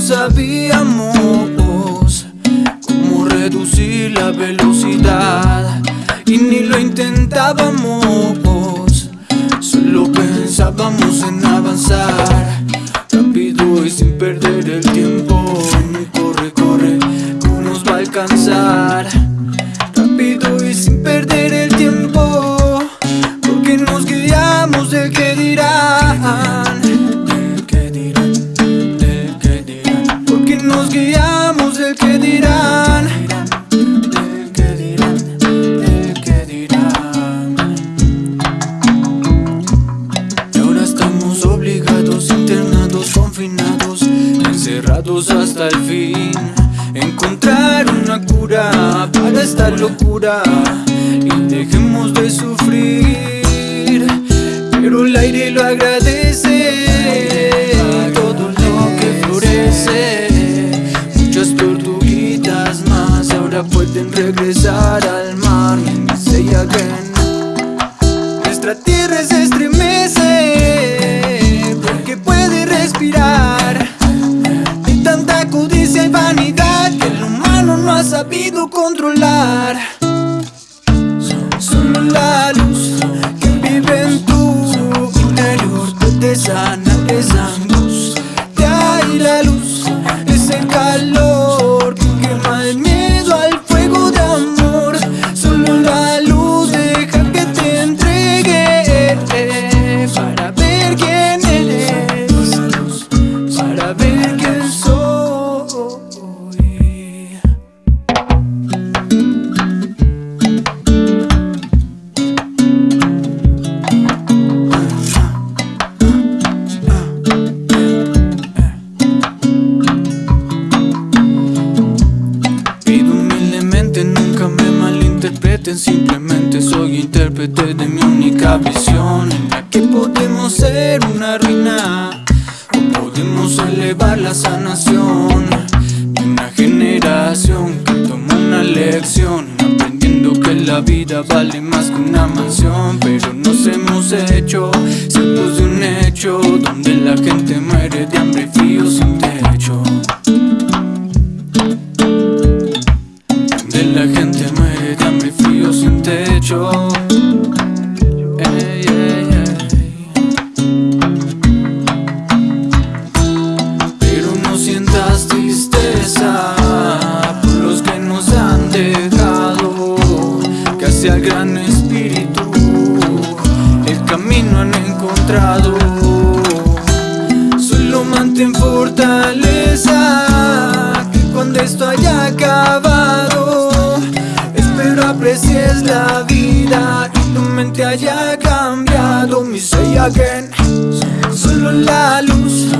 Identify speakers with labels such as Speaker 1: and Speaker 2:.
Speaker 1: sabíamos cómo reducir la velocidad y ni lo intentábamos, solo pensábamos en avanzar rápido y sin perder el tiempo. Hasta el fin. Encontrar una cura para esta locura y dejemos de sufrir. Pero el aire lo agradece, todo lo que florece. Muchas tortuguitas más ahora pueden regresar al mar. Say again. Nuestra tierra se estremece no ha sabido controlar. Simplemente soy intérprete de mi única visión. En la que podemos ser una ruina O podemos elevar la sanación. De una generación que toma una lección Aprendiendo que la vida vale más que una mansión. Pero nos hemos hecho ciegos de un hecho Donde la gente muere de hambre y ey. Pero no sientas tristeza Por los que nos han dejado. Que hacia el gran espíritu El camino han encontrado. Solo mantén fortaleza Que cuando esto haya cambiado mi soy again. Solo la luz